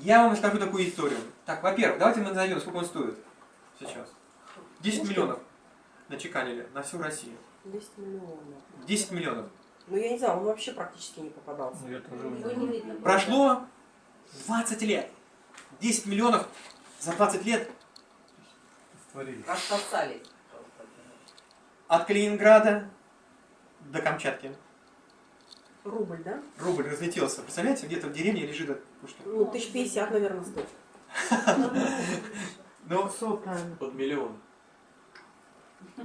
Я вам расскажу такую историю. Так, во-первых, давайте мы назовем, сколько он стоит сейчас. 10 миллионов начеканили на всю Россию. 10 миллионов. 10 миллионов. Ну я не знаю, он вообще практически не попадался. Ну, я тоже не видно. Прошло 20 лет. 10 миллионов за 20 лет. Рассосались. от Калининграда до Камчатки. Рубль, да? Рубль разлетелся. Представляете, где-то в деревне лежит пушка. Ну, тысяч пятьдесят, наверное, стоит. Ну, Под миллион. у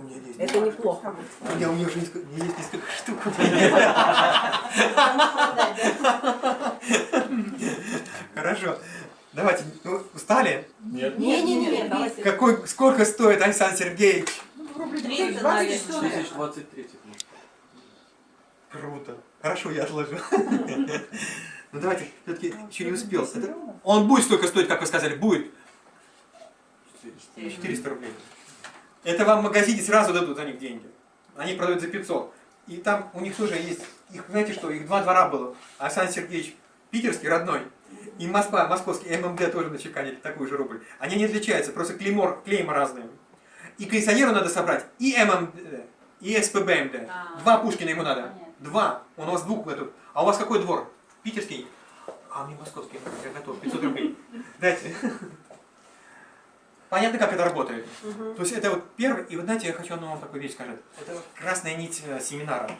меня есть. Это неплохо. У меня, у меня уже несколько, у меня есть несколько штук. Да? Хорошо. Давайте, ну, устали? Нет. Не-не-не, давайте. Какой, сколько стоит Александр Сергеевич? 300, наверное. 2023. Круто. Хорошо, я отложу. Ну давайте, все-таки еще не успел. Он будет столько стоить, как вы сказали, будет 400 рублей. Это вам в магазине сразу дадут за них деньги. Они продают за 500. И там у них тоже есть, их, знаете что, их два двора было. Александр Сергеевич питерский, родной, и Москва, московский, ММД тоже начеканили такой же рубль. Они не отличаются, просто клеймор, клейма разные. И коллекционеру надо собрать и ММД, и СПБМД. А. Два Пушкина ему надо. Понятно. Два. Он у вас двух этот. А у вас какой двор? Питерский? А мне московский. Я готов. 500 рублей. Дайте. Понятно, как это работает? Мгм. То есть это вот первый, и вот знаете, я хочу одну вам такую вещь сказать. Это вот красная нить э, семинара.